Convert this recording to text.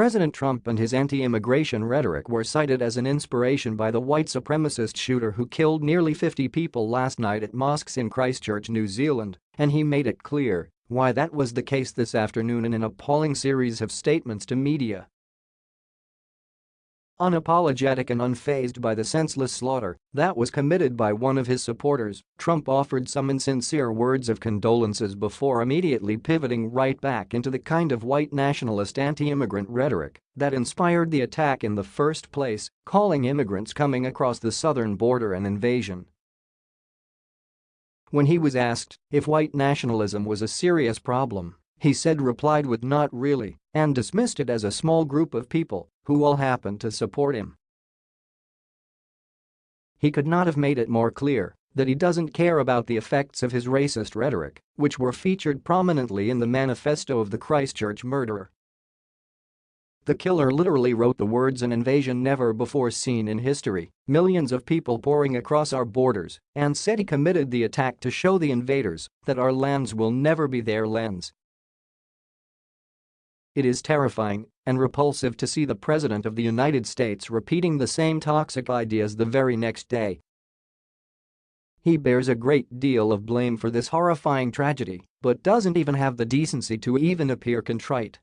President Trump and his anti-immigration rhetoric were cited as an inspiration by the white supremacist shooter who killed nearly 50 people last night at mosques in Christchurch, New Zealand, and he made it clear why that was the case this afternoon in an appalling series of statements to media. Unapologetic and unfazed by the senseless slaughter that was committed by one of his supporters, Trump offered some insincere words of condolences before immediately pivoting right back into the kind of white nationalist anti-immigrant rhetoric that inspired the attack in the first place, calling immigrants coming across the southern border an invasion. When he was asked if white nationalism was a serious problem, he said replied with not really and dismissed it as a small group of people who all happened to support him. He could not have made it more clear that he doesn't care about the effects of his racist rhetoric, which were featured prominently in the manifesto of the Christchurch murderer. The killer literally wrote the words an invasion never before seen in history, millions of people pouring across our borders, and said he committed the attack to show the invaders that our lands will never be their lands it is terrifying and repulsive to see the President of the United States repeating the same toxic ideas the very next day. He bears a great deal of blame for this horrifying tragedy, but doesn't even have the decency to even appear contrite